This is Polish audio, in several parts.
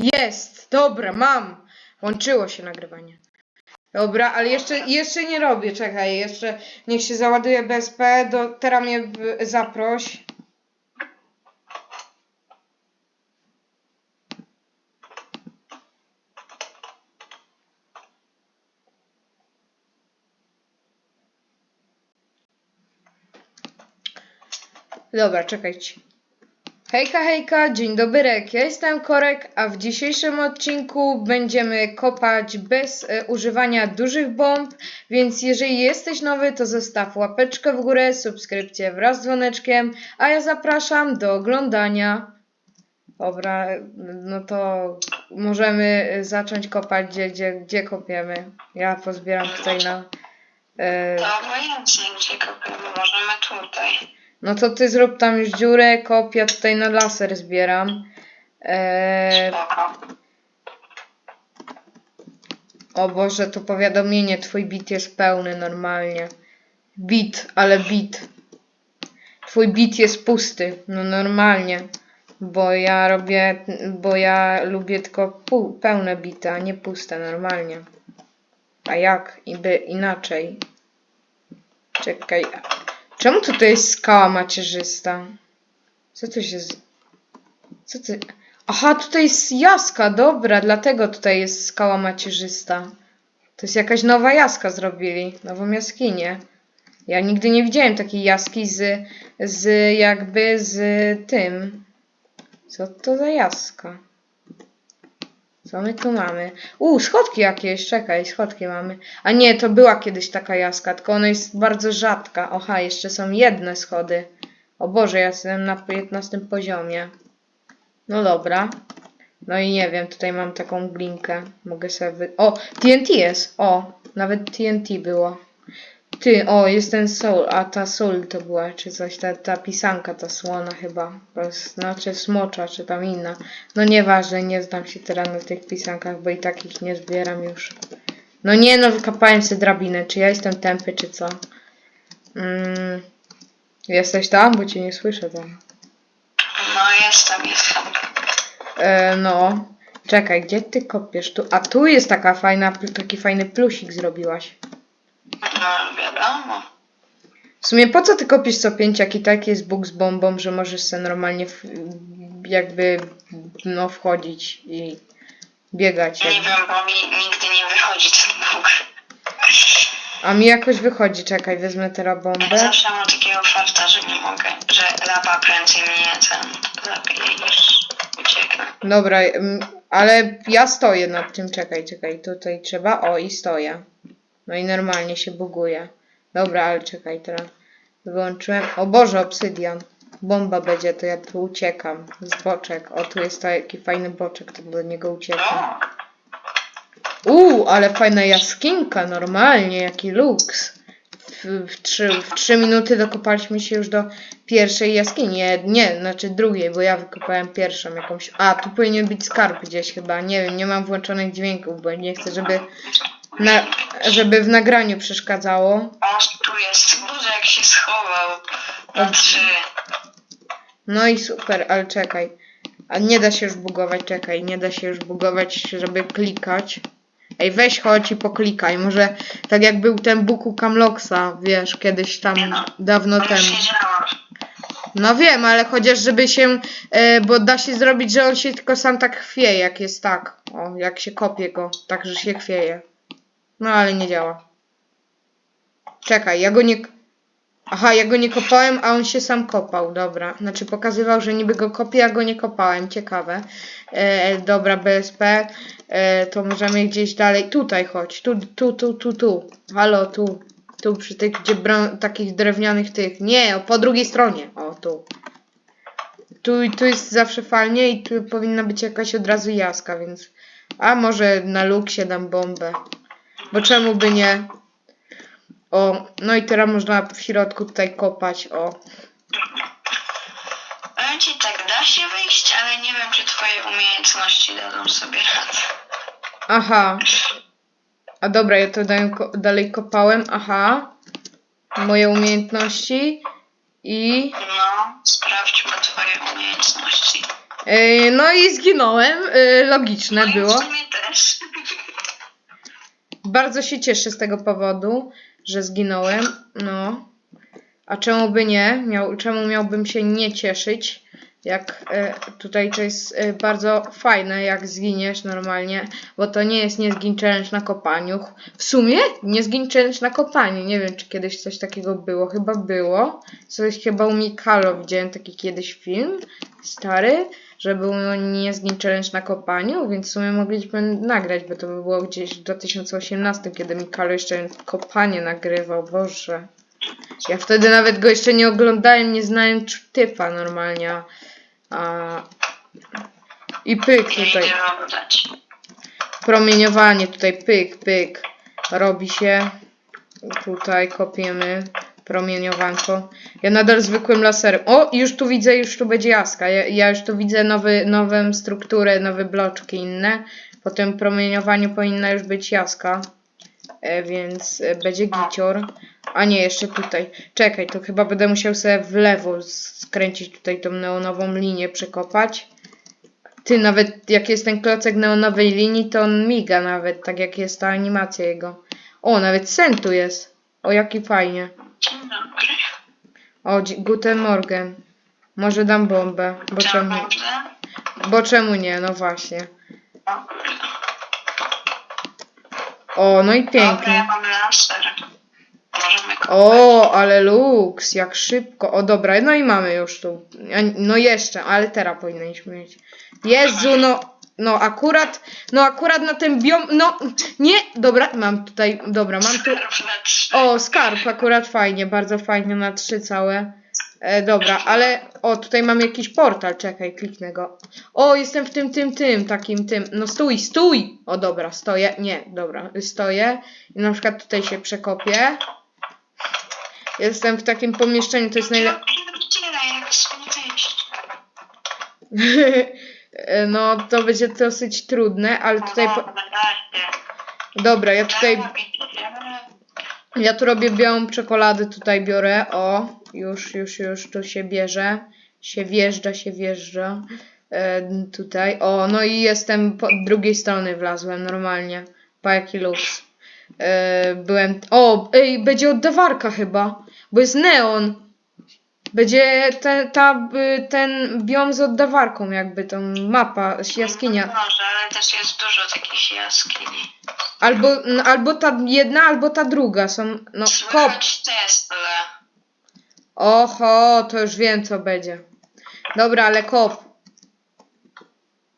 Jest! Dobra, mam! Łączyło się nagrywanie. Dobra, ale jeszcze, jeszcze nie robię, czekaj, jeszcze niech się załaduje BSP, do, teraz mnie zaproś. Dobra, czekajcie. Hejka, hejka, dzień dobry, ja jestem Korek, a w dzisiejszym odcinku będziemy kopać bez e, używania dużych bomb, więc jeżeli jesteś nowy, to zostaw łapeczkę w górę, subskrypcję wraz z dzwoneczkiem, a ja zapraszam do oglądania. Dobra, no to możemy e, zacząć kopać, gdzie, gdzie, gdzie kopiemy. Ja pozbieram tutaj na... E, To obojętnie, gdzie kopiemy, możemy tutaj. No to ty zrób tam już dziurę, kop, ja tutaj na laser zbieram. E, Spoko. O Boże, to powiadomienie, twój bit jest pełny normalnie. Bit, ale bit. Twój bit jest pusty, no normalnie. Bo ja robię, bo ja lubię tylko pełne bity, a nie puste, normalnie. A jak? Iby inaczej. Czekaj. Czemu tutaj jest skała macierzysta? Co tu się... Z... Co ty... Aha, tutaj jest jaska, dobra, dlatego tutaj jest skała macierzysta. To jest jakaś nowa jaska zrobili, nową jaskinię. Ja nigdy nie widziałem takiej jaski z, z jakby z tym. Co to za jaska? Co my tu mamy? U, schodki jakieś, czekaj, schodki mamy. A nie, to była kiedyś taka jaska, tylko ona jest bardzo rzadka. Oha, jeszcze są jedne schody. O Boże, ja jestem na 15 poziomie. No dobra. No i nie wiem, tutaj mam taką glinkę. Mogę sobie wy... O, TNT jest! O, nawet TNT było. Ty, o, jest ten soul, a ta soul to była, czy coś, ta, ta pisanka, ta słona chyba. Znaczy smocza, czy tam inna. No nieważne, nie znam się teraz na tych pisankach, bo i tak ich nie zbieram już. No nie no, wykopałem sobie drabinę. Czy ja jestem tępy, czy co? Mm, jesteś tam? Bo cię nie słyszę tam. No jestem, jestem. E, no. Czekaj, gdzie ty kopiesz? Tu, a tu jest taka fajna, taki fajny plusik zrobiłaś. No wiadomo. W sumie po co ty kopiesz co pięć, jak i tak jest Bóg z bombą, że możesz sobie normalnie w, jakby no wchodzić i biegać. Nie wiem, bo mi nigdy nie wychodzi ten Bóg. A mi jakoś wychodzi, czekaj, wezmę teraz bombę. Zawsze mam takiego farta, że nie mogę, że lawa prędzej mnie ten zabije niż ucieknę. Dobra, mm, ale ja stoję nad tym, czekaj, czekaj, tutaj trzeba, o i stoję. No i normalnie się buguje. Dobra, ale czekaj, teraz wyłączyłem. O Boże, obsydian. Bomba będzie, to ja tu uciekam. Z boczek. O, tu jest taki fajny boczek, to do niego uciekam. Uuu, ale fajna jaskinka, normalnie, jaki luks. W, w, trzy, w trzy minuty dokopaliśmy się już do pierwszej jaskini. Nie, nie, znaczy drugiej, bo ja wykopałem pierwszą jakąś. A, tu powinien być skarb gdzieś chyba. Nie wiem, nie mam włączonych dźwięków, bo nie chcę, żeby, na, żeby w nagraniu przeszkadzało. o, tu jest. Boże, jak się schował. Na trzy. No i super, ale czekaj. A nie da się już bugować, czekaj, nie da się już bugować, żeby klikać. Ej, weź chodź i poklikaj. Może tak jak był ten Bóg u Kamloksa, wiesz, kiedyś tam dawno To już temu. No wiem, ale chociaż żeby się, e, bo da się zrobić, że on się tylko sam tak chwieje, jak jest tak. O, jak się kopie go, tak, że się chwieje. No ale nie działa. Czekaj, ja go nie... Aha, ja go nie kopałem, a on się sam kopał, dobra. Znaczy pokazywał, że niby go kopię, a go nie kopałem, ciekawe. E, dobra, BSP, e, to możemy gdzieś dalej, tutaj chodź, tu, tu, tu, tu, tu. Halo, tu. Tu przy tych, gdzie takich drewnianych tych. Nie, po drugiej stronie. O, tu. Tu, tu jest zawsze fajnie i tu powinna być jakaś od razu jaska, więc... A może na luksie dam bombę. Bo czemu by nie? O, no i teraz można w środku tutaj kopać, o. Powiem ci tak, da się wyjść, ale nie wiem, czy twoje umiejętności dadzą sobie radę. Aha. A dobra, ja to dalej, ko- dalej kopałem, aha. Moje umiejętności i... No, sprawdźmy twoje umiejętności. Yy, no i zginąłem. Yy, logiczne No i było. w sumie też. Bardzo się cieszę z tego powodu, że zginąłem. No. A czemu by nie? Miał, czemu miałbym się nie cieszyć? Jak e, tutaj to jest e, bardzo fajne, jak zginiesz normalnie, bo to nie jest nie challenge na kopaniu. W sumie nie challenge na kopaniu. Nie wiem, czy kiedyś coś takiego było. Chyba było. Coś chyba u Mikalo widziałem taki kiedyś film stary, że był nie zgin challenge na kopaniu, więc w sumie mogliśmy nagrać, bo to by było gdzieś w 2018, kiedy Mikalo jeszcze kopanie nagrywał. Boże. Ja wtedy nawet go jeszcze nie oglądałem, nie znałem typa normalnie. a-. I pyk tutaj. Promieniowanie tutaj, pyk, pyk. Robi się. Tutaj kopiemy promieniowanko. Ja nadal zwykłym laserem. O, już tu widzę, już tu będzie jaska. Ja, ja już tu widzę nowy, nową strukturę, nowe bloczki inne. Po tym promieniowaniu powinna już być jaska. E, więc e, będzie gicior. A nie, jeszcze tutaj. Czekaj, to chyba będę musiał sobie w lewo skręcić tutaj tą neonową linię, przekopać. Ty, nawet jak jest ten klocek neonowej linii, to on miga nawet, tak jak jest ta animacja jego. O, nawet sen tu jest. O, jaki fajnie. Dzień dobry. O, dzi- guten morgen. Może dam bombę, bo Dzień czemu, dobry. bo czemu nie, no właśnie. O no i Dobra, ja pięknie. mam laser. Możemy. O, ale luks, jak szybko. O, dobra, no i mamy już tu. A- No jeszcze, ale teraz powinniśmy mieć. Jezu, no, no akurat, no akurat na ten biom, no, nie, dobra, mam tutaj, dobra, mam tu, Skarb na trzy. o, skarb, akurat fajnie, bardzo fajnie, na trzy całe. E, dobra, ale, o, tutaj mam jakiś portal, czekaj, kliknę go. O, jestem w tym, tym, tym, takim, tym, no stój, stój! O, dobra, stoję, nie, dobra, stoję i na przykład tutaj się przekopię. Jestem w takim pomieszczeniu, to jest najlepsze. Wyjść. No, to będzie dosyć trudne, ale tutaj. Po... O, dajcie. Dobra, ja tutaj. Ja tu robię białą czekoladę, tutaj biorę. O, już, już, już tu się bierze. Się wjeżdża, się wjeżdża. E, tutaj. O, no i jestem po drugiej strony wlazłem normalnie. Pa jaki luks. E, byłem. O, ej, będzie oddawarka chyba. Bo jest neon. Będzie te, ta, ten biom z oddawarką, jakby tą mapa, jaskinia. Może, ale też jest dużo takich jaskini. Albo, n- albo ta jedna, albo ta druga są. No, kop. Tesla. Oho, to już wiem co będzie. Dobra, ale kop.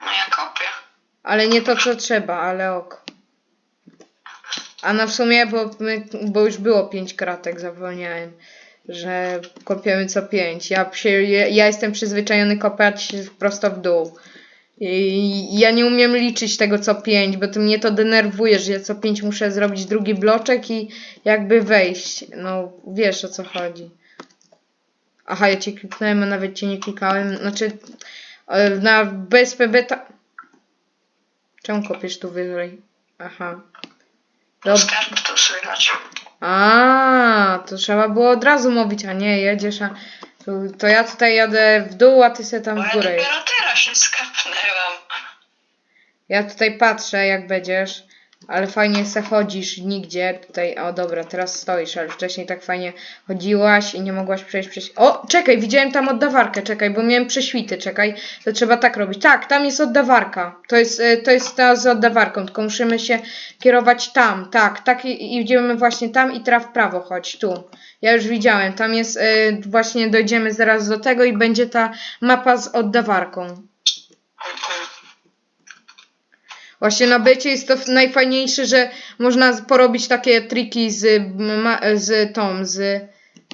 No ja kopię. Ale nie to co trzeba, ale ok. A no w sumie, bo, my, bo już było pięć kratek, zapomniałem, że kopiemy co pięć. Ja, się, ja, jestem przyzwyczajony kopać prosto w dół. I ja nie umiem liczyć tego co pięć, bo to mnie to denerwuje, że ja co pięć muszę zrobić drugi bloczek i jakby wejść. No wiesz o co chodzi. Aha, ja cię kliknąłem, a nawet cię nie klikałem. Znaczy, e, na BSP beta. Czemu kopiesz tu wyżej? Aha. Dob Skarb tu słychać. A, to trzeba było od razu mówić, a nie jedziesz, a to, to ja tutaj jadę w dół, a ty se tam Bo w ja górę. jedź. dopiero teraz się skapnęłam. Ja tutaj patrzę, jak będziesz, ale fajnie se chodzisz nigdzie. Tutaj, o dobra, teraz stoisz, ale wcześniej tak fajnie chodziłaś i nie mogłaś przejść przez. O, czekaj, widziałem tam oddawarkę, czekaj, bo miałem prześwity, czekaj, to trzeba tak robić. Tak, tam jest oddawarka. To jest, e, to jest ta z oddawarką, tylko musimy się kierować tam, tak, tak i, idziemy właśnie tam i teraz w prawo chodź, tu. Ja już widziałem, tam jest, e, właśnie dojdziemy zaraz do tego i będzie ta mapa z oddawarką. Właśnie na becie jest to najfajniejsze, że można porobić takie triki z, z tą, z,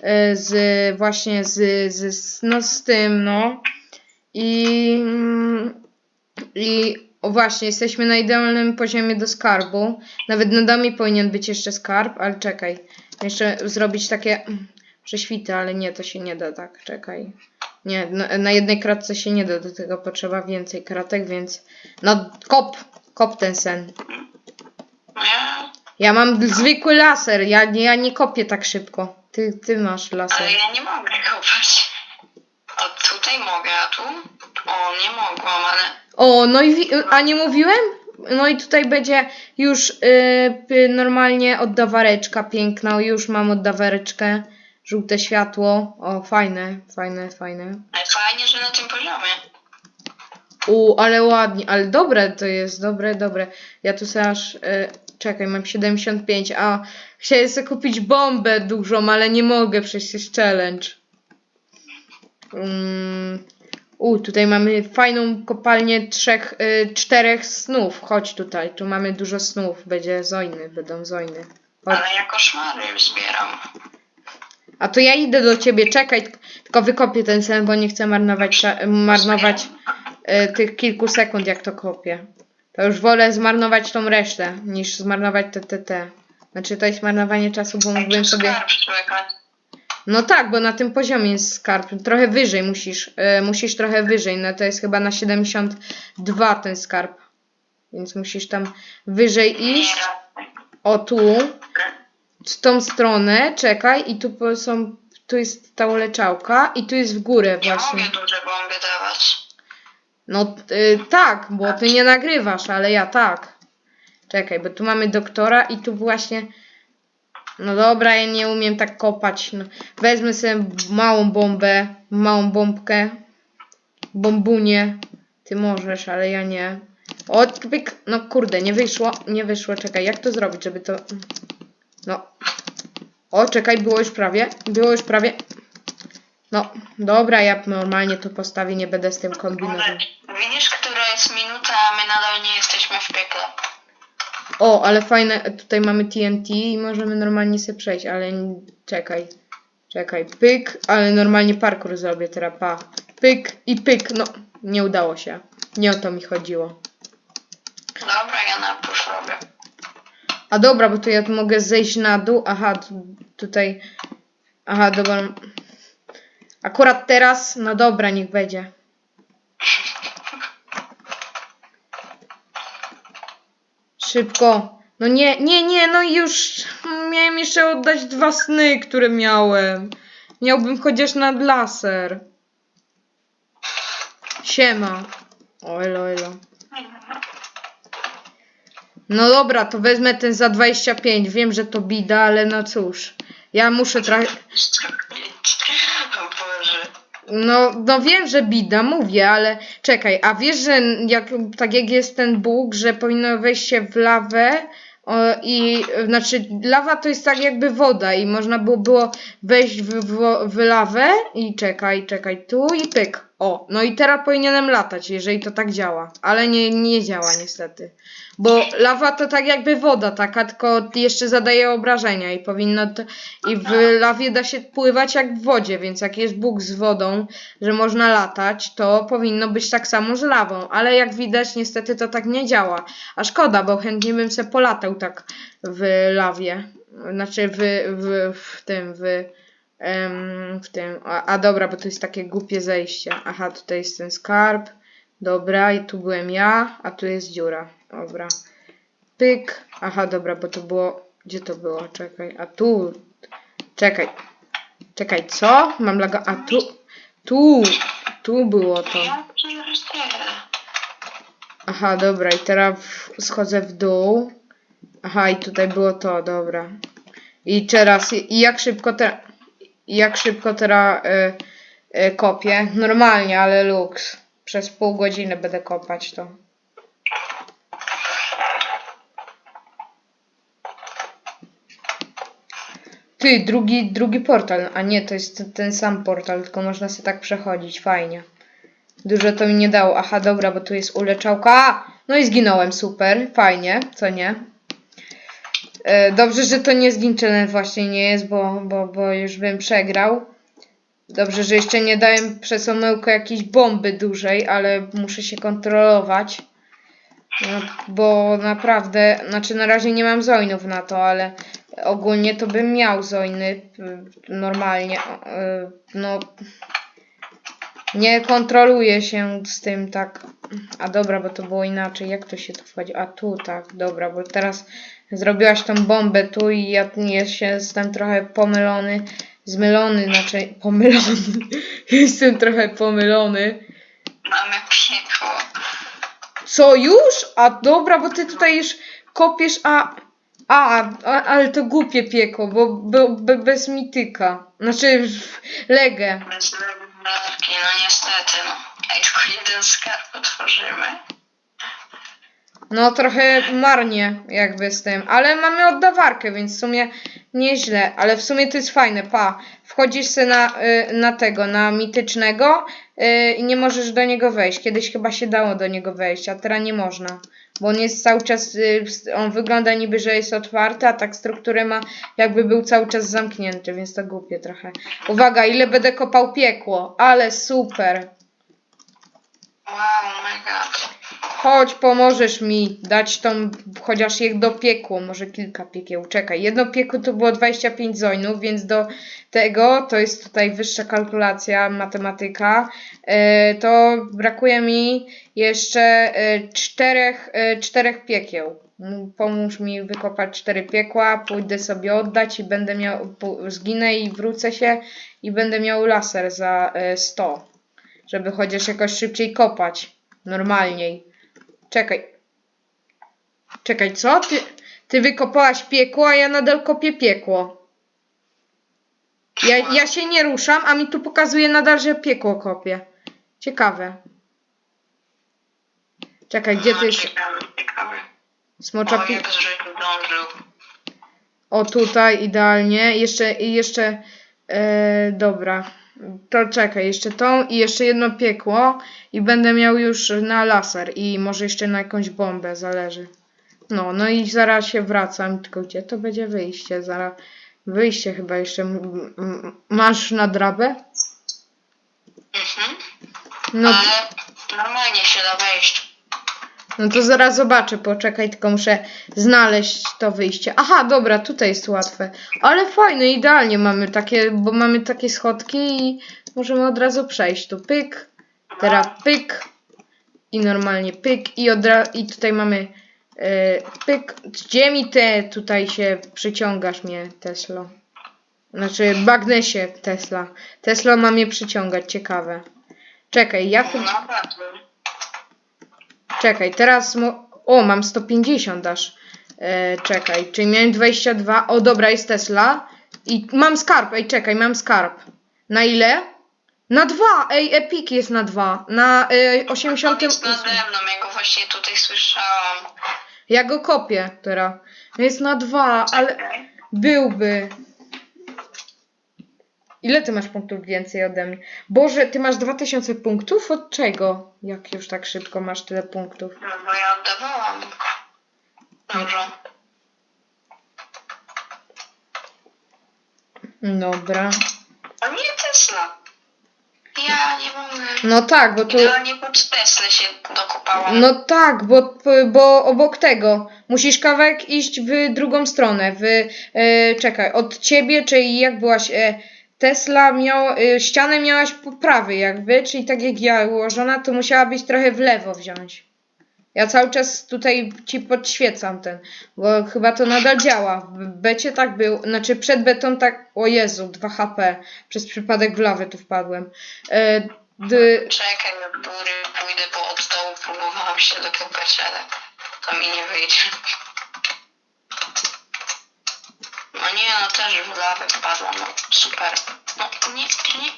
e, z właśnie z, z, no z tym, no. I, mm, i właśnie, jesteśmy na idealnym poziomie do skarbu. Nawet na dami powinien być jeszcze skarb, ale czekaj. Jeszcze zrobić takie mm, prześwity, ale nie, to się nie da tak, czekaj. Nie, na, na jednej kratce się nie da, do tego potrzeba więcej kratek, więc no kop, kop ten sen. Ja, Ja mam zwykły laser, ja, nie- ja nie kopię tak szybko. Ty, ty masz laser. ale ja nie mogę kopać. O, tutaj mogę, a tu? O, nie mogłam, ale O, no i wi- a nie mówiłem? No i tutaj będzie już y, y, normalnie oddawareczka piękna. Już mam oddawareczkę. Żółte światło. O, fajne, fajne, fajne. ale fajnie, że na tym poziomie. U, ale ładnie, ale dobre to jest, dobre, dobre. Ja tu sobie aż, y, czekaj, mam 75, a chciałem sobie kupić bombę dużą, ale nie mogę, przecież jest challenge. Mm, u, tutaj mamy fajną kopalnię trzech, y, czterech snów. Chodź tutaj, tu mamy dużo snów, będzie zojny, będą zojny. Chodź. Ale ja koszmary zbieram. A to ja idę do ciebie, czekaj, tylko- wykopię ten sen, bo nie chcę marnować, marnować e, tych kilku sekund, jak to kopię. To już wolę zmarnować tą resztę, niż zmarnować TTT. Znaczy to jest marnowanie czasu, bo mógłbym sobie... No tak, bo na tym poziomie jest skarb. Trochę wyżej musisz, e, musisz trochę wyżej, no to jest chyba na 72 ten skarb. Więc musisz tam wyżej iść. O tu, w tą stronę, czekaj, i tu są, tu jest ta uleczałka i tu jest w górę nie właśnie. mogę duże bomby dawać. No y, tak, bo ty nie nagrywasz, ale ja tak. Czekaj, bo tu mamy doktora i tu właśnie. No dobra, ja nie umiem tak kopać. No, wezmę sobie małą bombę, małą bombkę, bombunię. Ty możesz, ale ja nie. O, pyk. No kurde, nie wyszło, nie wyszło. Czekaj, jak to zrobić, żeby to. No. O, czekaj, było już prawie. Było już prawie. No, dobra, ja normalnie to postawię, nie będę z tym kombinował. Widzisz, która jest minuta, a my nadal nie jesteśmy w piekle. O, ale fajne, tutaj mamy TNT i możemy normalnie sobie przejść, ale czekaj. Czekaj, pyk, ale normalnie parkour zrobię teraz, pa. Pyk i pyk, no, nie udało się. Nie o to mi chodziło. Dobra, ja na. A dobra, bo tu ja mogę zejść na dół, aha, tu, tutaj, aha, dobra. Akurat teraz, no dobra, niech będzie. Szybko. No nie, nie, nie, no już miałem jeszcze oddać dwa sny, które miałem. Miałbym chociaż nad laser. Siema. O, elo, elo. No dobra, to wezmę ten za 25. Wiem, że to bida, ale no cóż. Ja muszę Boże. No, no wiem, że bida, mówię, ale czekaj, a wiesz, że jak, tak jak jest ten Bóg, że powinno wejść się w lawę o, i znaczy lawa to jest tak jakby woda i można było, było wejść w, w, w lawę i czekaj, czekaj, tu i pyk. O, no i teraz powinienem latać, jeżeli to tak działa, ale nie, nie działa niestety. Bo lawa to tak jakby woda taka, tylko jeszcze zadaje obrażenia i powinno to, i w lawie da się pływać jak w wodzie, więc jak jest Bóg z wodą, że można latać, to powinno być tak samo z lawą, ale jak widać niestety to tak nie działa. A szkoda, bo chętnie bym se polatał tak w lawie. Znaczy w, w, w tym, w, em, w tym. A, a dobra, bo to jest takie głupie zejście. Aha, tutaj jest ten skarb. Dobra, i tu byłem ja, a tu jest dziura. Dobra. Pyk. Aha, dobra, bo to było. Gdzie to było? Czekaj. A tu. Czekaj. Czekaj, co? Mam laga. A tu. Tu. Tu było to. Aha, dobra, i teraz w, schodzę w dół. Aha, i tutaj było to, dobra. I teraz, i jak szybko teraz, jak szybko teraz y, y, kopię? Normalnie, ale luks. Przez pół godziny będę kopać to. Ty, drugi, drugi portal, a nie, to jest ten sam portal, tylko można sobie tak przechodzić, fajnie. Dużo to mi nie dało. Aha, dobra, bo tu jest uleczałka. No i zginąłem, super, fajnie, co nie? E, dobrze, że to nie challenge właśnie nie jest, bo, bo, bo już bym przegrał. Dobrze, że jeszcze nie dałem przez omyłkę jakiejś bomby dużej, ale muszę się kontrolować. No, bo naprawdę, znaczy na razie nie mam zoinów na to, ale ogólnie to bym miał zoiny y, normalnie. y, No, nie kontroluję się z tym tak. A dobra, bo to było inaczej. Jak to się tu wchodzi? A tu tak, dobra, bo teraz zrobiłaś tą bombę tu i ja jestem trochę pomylony. Zmylony, znaczy pomylony. jestem trochę pomylony. Mamy piekło. Co już? A dobra, bo ty tutaj już kopiesz, a. A, a ale to głupie piekło, bo, bo, bo bez mityka. Znaczy, legę. Bez lewki, no niestety, no. Ej, tylko jeden skarb otworzymy. No trochę marnie jakby z tym, ale mamy oddawarkę, więc w sumie nieźle, ale w sumie to jest fajne, pa, wchodzisz se na, y, na tego, na mitycznego y, i nie możesz do niego wejść, kiedyś chyba się dało do niego wejść, a teraz nie można, bo on jest cały czas, y, on wygląda niby, że jest otwarty, a tak strukturę ma jakby był cały czas zamknięty, więc to głupie trochę. Uwaga, ile będę kopał piekło, ale super. Wow, my god. Chodź, pomożesz mi dać tą, chociaż do piekło, może kilka piekieł. Czekaj, jedno piekło to było 25 zojnów, więc do tego, to jest tutaj wyższa kalkulacja, matematyka, e, to brakuje mi jeszcze e, czterech, e, czterech piekieł. Pomóż mi wykopać cztery piekła, pójdę sobie oddać i będę miał, zginę i wrócę się i będę miał laser za e, 100, żeby chociaż jakoś szybciej kopać, normalniej. Czekaj. Czekaj, co? Ty, ty wykopałaś piekło, a ja nadal kopię piekło. Ja, ja się nie ruszam, a mi tu pokazuje nadal, że piekło kopię. Ciekawe. Czekaj, gdzie ty jest Ciekawe, ciekawe. smocza O, pi... O, tutaj idealnie. Jeszcze, jeszcze, e, dobra. To czekaj, jeszcze tą i jeszcze jedno piekło i będę miał już na laser i może jeszcze na jakąś bombę, zależy. No, no i zaraz się wracam, tylko gdzie to będzie wyjście? Zaraz, wyjście chyba jeszcze. Masz na drabę? Mhm. No, Ale normalnie się da wejść. No to zaraz zobaczę, poczekaj, tylko muszę znaleźć to wyjście. Aha, dobra, tutaj jest łatwe. Ale fajne, idealnie mamy takie, bo mamy takie schodki i możemy od razu przejść. Tu pyk, teraz pyk i normalnie pyk i, od i tutaj mamy e, pyk. Gdzie mi te tutaj się przyciągasz mnie, Tesla? Znaczy, bagnesie Tesla. Tesla ma mnie przyciągać, ciekawe. Czekaj, ja chyba... Czekaj, teraz. Mo- o, mam 150 aż. E, czekaj, czyli miałem 22. O, dobra, jest Tesla. I mam skarb. Ej, czekaj, mam skarb. Na ile? Na dwa! Ej, Epic jest na dwa. Na 88. jest nade mną, ja go właśnie tutaj słyszałam. Ja go kopię teraz. Jest na dwa, ale byłby. Ile ty masz punktów więcej ode mnie? Boże, ty masz 2000 punktów? Od czego? Jak już tak szybko masz tyle punktów? No bo ja oddawałam. Dobrze. Dobra. A nie Tesla. Ja nie mogę. No tak, bo tu. Idealnie pod Teslę się dokopałam. No tak, bo, bo obok tego musisz kawałek iść w drugą stronę. W, e, czekaj, od ciebie, czyli jak byłaś. E, Tesla miał, e, ścianę miałaś po prawej jakby, czyli tak jak ja ułożona, to musiała być trochę w lewo wziąć. Ja cały czas tutaj ci podświecam ten, bo chyba to nadal działa. W becie tak był, znaczy przed betą tak, o Jezu, 2 HP. Przez przypadek w lawę tu wpadłem. E, d, Czekaj, na góry pójdę, bo od dołu próbowałam się dokopać, ale to mi nie wyjdzie. No nie, no też w lawę wpadłam, no super. No nie, nie.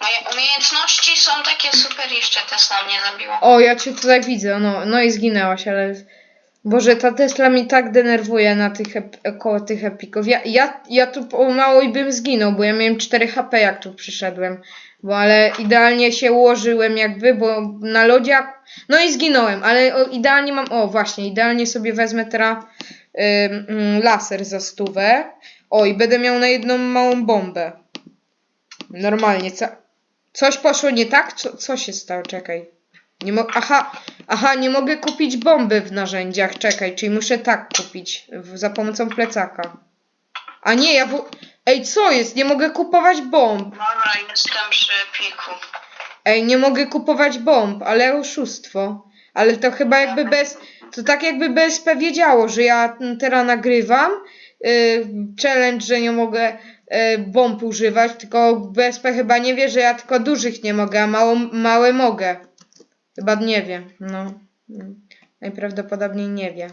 Moje umiejętności są takie super, jeszcze Tesla mnie zabiła. O, ja cię tutaj widzę, no, no i zginęłaś, ale... Boże, ta Tesla mi tak denerwuje na tych ep- koło tych epików. Ja, ja, ja tu pomału i bym zginął, bo ja miałem 4 HP jak tu przyszedłem. Bo ale idealnie się ułożyłem jakby, bo na lodzie... No i zginąłem, ale idealnie mam... O, właśnie, idealnie sobie wezmę teraz laser za stówę. O, i będę miał na jedną małą bombę. Normalnie, ca... Coś poszło nie tak? Co, co się stało? Czekaj. Nie mo- aha, aha, nie mogę kupić bomby w narzędziach. Czekaj, czyli muszę tak kupić za pomocą plecaka. A nie, ja w... Ej, co jest? Nie mogę kupować bomb. Dobra, jestem przy piku. Ej, nie mogę kupować bomb, ale oszustwo. Ale to chyba jakby bez... To tak jakby BSP wiedziało, że ja teraz nagrywam yy, challenge, że nie mogę e, bomb używać, tylko BSP chyba nie wie, że ja tylko dużych nie mogę, a mało, małe mogę. Chyba nie wie, no. Najprawdopodobniej nie wie.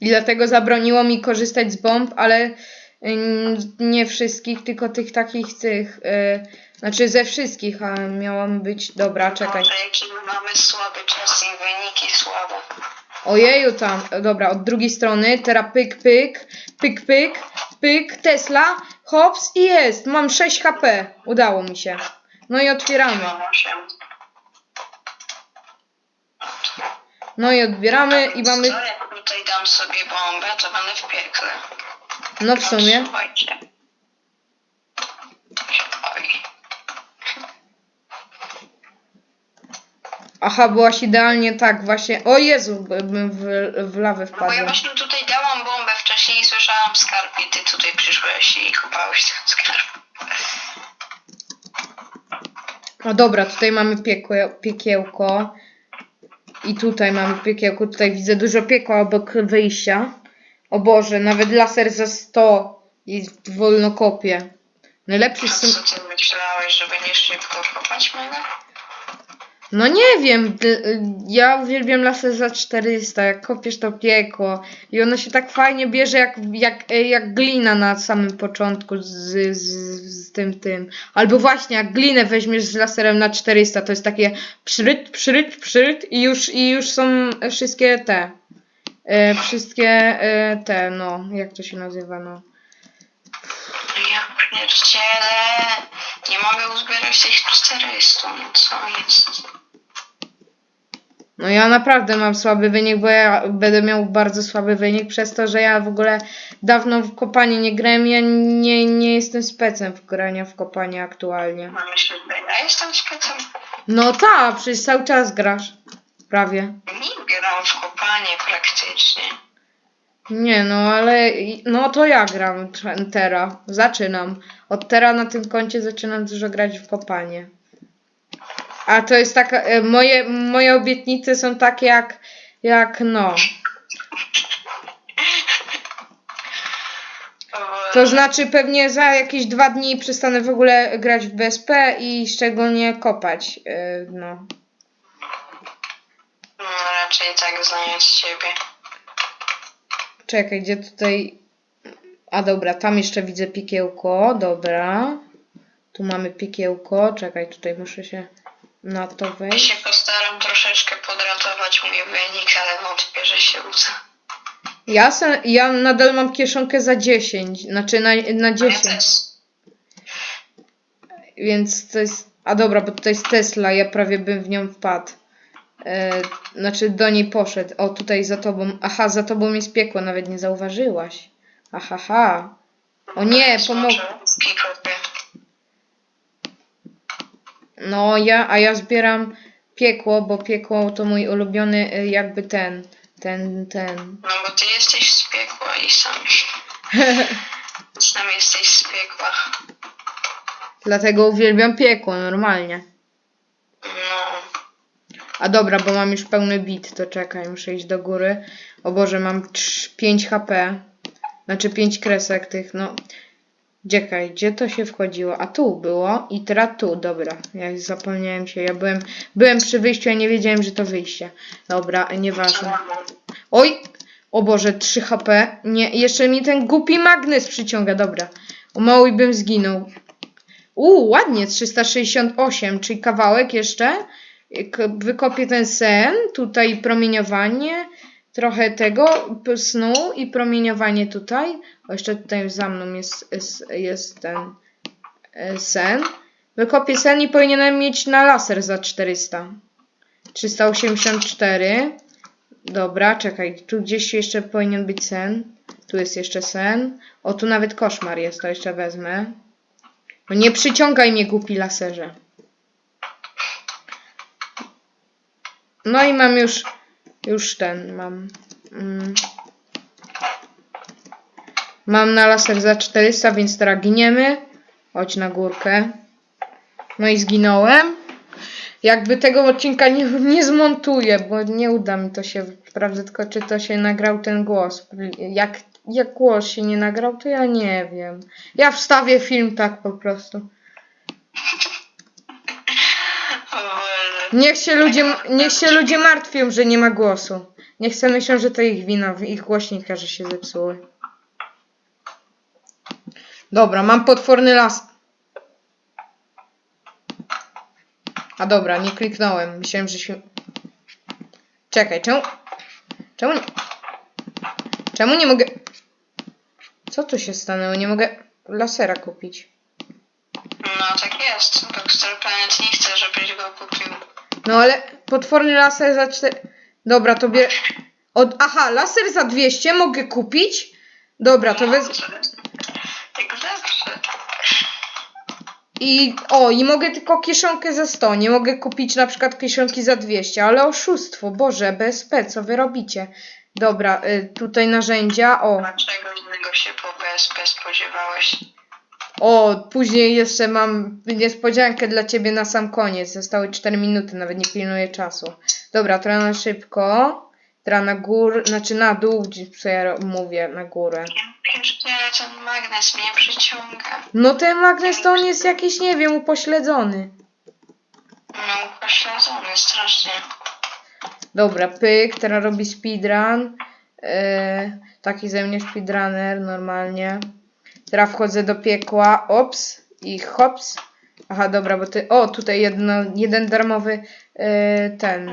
I dlatego zabroniło mi korzystać z bomb, ale nie wszystkich, tylko tych takich tych, y, znaczy ze wszystkich, a miałam być, dobra, czekaj. Może jaki my mamy słaby czas i wyniki słabe. Ojeju tam, dobra, od drugiej strony, teraz pyk, pyk, pyk, pyk, pyk, Tesla, hops i jest, mam 6 HP, udało mi się. No i otwieramy, 8. no i odbieramy i mamy, Co jak tutaj dam sobie bombę, to będę w piekle. No w sumie, Słuchajcie. Aha, byłaś idealnie tak właśnie, o Jezu, by- bym w, w lawę No bo ja właśnie tutaj dałam bombę wcześniej i słyszałam skarb i ty tutaj przyszłeś i kopałeś ten skarb. O dobra, tutaj mamy piekłe, piekiełko. I tutaj mamy piekiełko. Tutaj widzę dużo piekła obok wyjścia. O Boże, nawet laser za 100 jest wolno kopie. Najlepszy A są... co ty myślałeś, że będziesz szybko kopać mnie? No nie wiem, ja uwielbiam laser za 400, jak kopiesz to piekło. I ono się tak fajnie bierze jak, jak, jak glina na samym początku z, z, z tym tym. Albo właśnie jak glinę weźmiesz z laserem na 400, to jest takie przyryt, przyryt, przyryt i już, i już są wszystkie te. E, wszystkie e, te, no, jak to się nazywa, no. Ja pierdzielę. Nie mogę uzbierać tych 400, no co jest? No ja naprawdę mam słaby wynik, bo ja będę miał bardzo słaby wynik przez to, że ja w ogóle dawno w kopanie nie grałem, ja nie, nie jestem specem w grania w kopanie aktualnie. Mam myśleć, że ja jestem specem. No tak, przecież cały czas grasz. Prawie. Nie gram w kopanie praktycznie. Nie no, ale no to ja gram t- teraz. Zaczynam. Od teraz na tym koncie zaczynam dużo grać w kopanie. A to jest taka, e, moje, moje obietnice są takie jak, jak no. To znaczy pewnie za jakieś dwa dni przestanę w ogóle grać w BSP i szczególnie kopać. Yy, no. Raczej tak znając ciebie. Czekaj, gdzie tutaj... A dobra, tam jeszcze widzę piekiełko, dobra. Tu mamy piekiełko, czekaj, tutaj muszę się na to Ja wejść. się postaram troszeczkę podratować mój wynik, ale wątpię, że się uda. Ja, se, ja nadal mam kieszonkę za 10, znaczy na, na Ja 10, też. więc to jest... A dobra, bo to jest Tesla, ja prawie bym w nią wpadł. E, znaczy do niej poszedł. O, tutaj za tobą. Aha, za tobą jest piekło, nawet nie zauważyłaś. Aha, ha. O nie, pomogę. No, ja, a ja zbieram piekło, bo piekło to mój ulubiony y, jakby ten, ten, ten. No bo ty jesteś z piekła i sam. Sam jesteś z piekła. Dlatego uwielbiam piekło, normalnie. No. A dobra, bo mam już pełny bit, to czekaj, muszę iść do góry. O Boże, mam trz- 5 HP. Znaczy 5 kresek tych, no. Czekaj, gdzie to się wchodziło? A tu było i teraz tu, dobra. Ja zapomniałem się, ja byłem, byłem przy wyjściu, ja nie wiedziałem, że to wyjście. Dobra, nieważne. Oj! O Boże, 3 HP. Nie, jeszcze mi ten głupi magnes przyciąga, dobra. O mały bym zginął. Uuu, ładnie, 368, czyli kawałek jeszcze. Wykopię ten sen, tutaj promieniowanie, trochę tego snu i promieniowanie tutaj. O, jeszcze tutaj za mną jest, jest, jest ten e, sen. Wykopię sen i powinienem mieć na laser za 400. 384. Dobra, czekaj, tu gdzieś jeszcze powinien być sen. Tu jest jeszcze sen. O, tu nawet koszmar jest, to jeszcze wezmę. No nie przyciągaj mnie, głupi laserze. No i mam już, już ten, mam. Mm, mam na laser za 400, więc teraz giniemy. Chodź na górkę. No i zginąłem. Jakby tego odcinka nie, nie zmontuję, bo nie uda mi to się. Sprawdzę tylko, czy to się nagrał ten głos. Jak jak głos się nie nagrał, to ja nie wiem. Ja wstawię film tak po prostu. O Boże. Niech się ludzie, niech się ludzie martwią, że nie ma głosu. Niech sobie myślą, że to ich wina, ich głośnika, że się zepsuły. Dobra, mam potworny las. A dobra, nie kliknąłem. Myślałem, że się... Czekaj, czemu... Czemu nie... Czemu nie mogę... Co tu się stanęło? Nie mogę lasera kupić. No tak jest. Boxer Planet nie chce, żebyś go kupił. No ale potworny laser za 4. Dobra, to bie... Od... Aha, laser za 200 mogę kupić? Dobra, to wez... Zawsze. I o, i mogę tylko kieszonkę za 100. Nie mogę kupić na przykład kieszonki za 200, ale oszustwo, Boże, BSP, co wy robicie? Dobra, y, tutaj narzędzia. O, Dlaczego innego się po BSP spodziewałeś? O, później jeszcze mam niespodziankę dla ciebie na sam koniec. Zostały 4 minuty, nawet nie pilnuję czasu. Dobra, teraz na szybko. Teraz na górę, znaczy na dół, co ja mówię, na górę. Jeszcze ten magnes mnie przyciąga. No ten magnes to on jest jakiś, nie wiem, upośledzony. No, pośledzony strasznie. Dobra, pyk, teraz robi speedrun. Yy, taki ze mnie speedrunner normalnie. Teraz wchodzę do piekła. Ops i hops. Aha, dobra, bo ty. O, tutaj jedno, jeden darmowy yy, ten.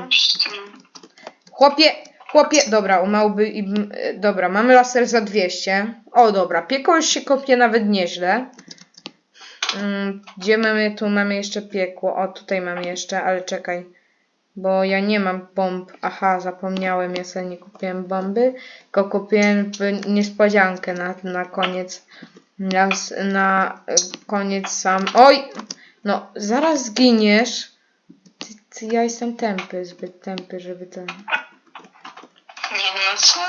Chłopie, chłopie. Dobra, umałby i. Yy, dobra, mamy laser za 200. O, dobra, piekło już się kopie nawet nieźle. Mm, gdzie mamy? Tu mamy jeszcze piekło. O, tutaj mam jeszcze, ale czekaj. Bo ja nie mam bomb. Aha, zapomniałem, ja sobie nie kupiłem bomby, tylko kupiłem niespodziankę na, na koniec. Na, na y, koniec sam. Oj! No, zaraz zginiesz. Ty, ty, ja jestem tępy, zbyt tępy, żeby ten. Nie no co?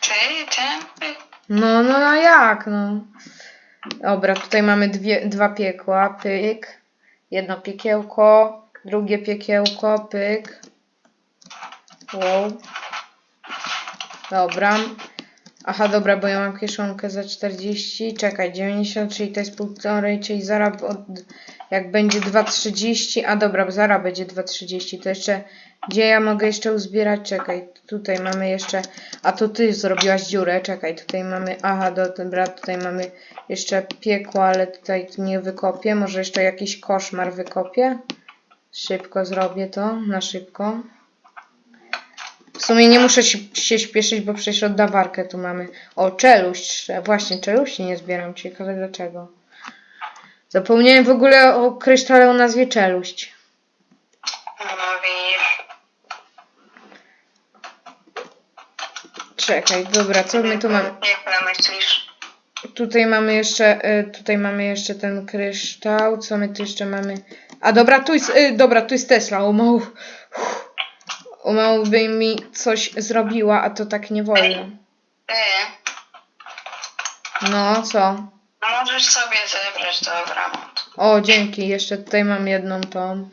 Ty, tępy? No, no, a jak, no. Dobra, tutaj mamy dwie, dwa piekła, pyk. Jedno piekiełko, drugie piekiełko, pyk. Wow. Dobra. Aha, dobra, bo ja mam kieszonkę za 40. Czekaj, 90, czyli to jest półtorej, czyli zaraz od, jak będzie 2,30. A dobra, bo zaraz będzie 2,30. To jeszcze, gdzie ja mogę jeszcze uzbierać? Czekaj, tutaj mamy jeszcze, a to ty zrobiłaś dziurę. Czekaj, tutaj mamy, aha, do, dobra, tutaj mamy jeszcze piekło, ale tutaj nie wykopię. Może jeszcze jakiś koszmar wykopię. Szybko zrobię to, na szybko. W sumie nie muszę się, śpieszyć, bo przecież oddawarkę tu mamy. O, czeluść. Właśnie, czeluści nie zbieram. Ciekawe dlaczego. Zapomniałem w ogóle o krysztale o nazwie czeluść. No widzisz. Czekaj, dobra, co my tu mamy? Jak myślisz? Tutaj mamy jeszcze, y, tutaj mamy jeszcze ten kryształ. Co my tu jeszcze mamy? A dobra, tu jest, y, dobra, tu jest Tesla. O mało, o mało by mi coś zrobiła, a to tak nie wolno. Ty, No, co? no możesz sobie zebrać dobra. O, dzięki. Jeszcze tutaj mam jedną tą.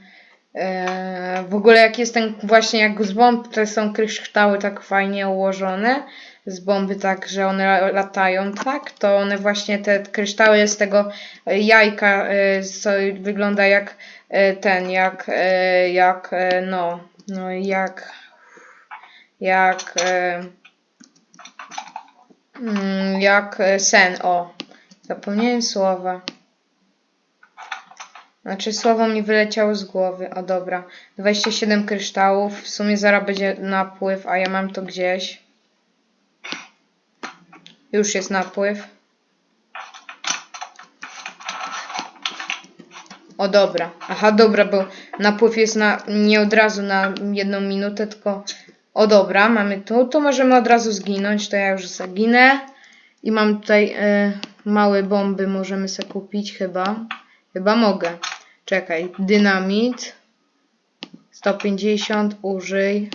Eee, w ogóle jak jest ten właśnie jak z bomb, to są kryształy tak fajnie ułożone. Z bomby tak, że one la- latają tak, to one właśnie te kryształy z tego jajka, e, co wygląda jak e, ten, jak, e, jak, e, no, no jak, jak, e, mm, jak e, sen, o. Zapomniałem słowa. Znaczy słowo mi wyleciało z głowy. O dobra. 27 kryształów. W sumie zaraz będzie napływ, a ja mam to gdzieś. Już jest napływ. O dobra. Aha, dobra, bo napływ jest na nie od razu na jedną minutę, tylko o dobra, mamy tu. To możemy od razu zginąć, to ja już zaginę. I mam tutaj e, małe bomby, możemy sobie kupić chyba. Chyba mogę. Czekaj, dynamit. 150, użyj.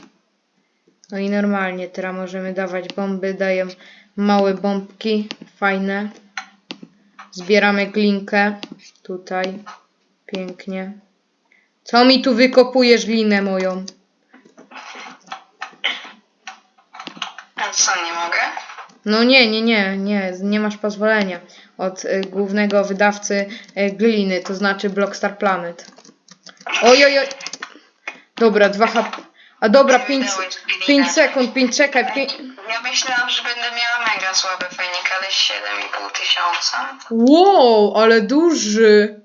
No i normalnie, teraz możemy dawać bomby, daję małe bombki, fajne. Zbieramy glinkę, tutaj, pięknie. Co mi tu wykopujesz glinę moją? A co, nie mogę? No nie, nie, nie, nie, nie masz pozwolenia od y, głównego wydawcy y, gliny, to znaczy Blockstar Planet. Oj, oj. Dobra, 2 HP. A dobra, 5, 5 sekund, 5 czekaj, 5. Ja myślałam, że będę miała mega słaby fejnik, ale 7,5 tysiąca. Wow, ale duży.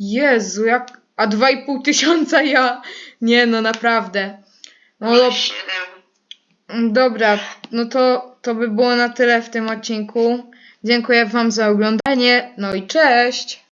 Jezu, jak. A 2,5 tysiąca ja. Nie, no naprawdę. No dob- 7. dobra, no to, to by było na tyle w tym odcinku. Dziękuję Wam za oglądanie. No i cześć.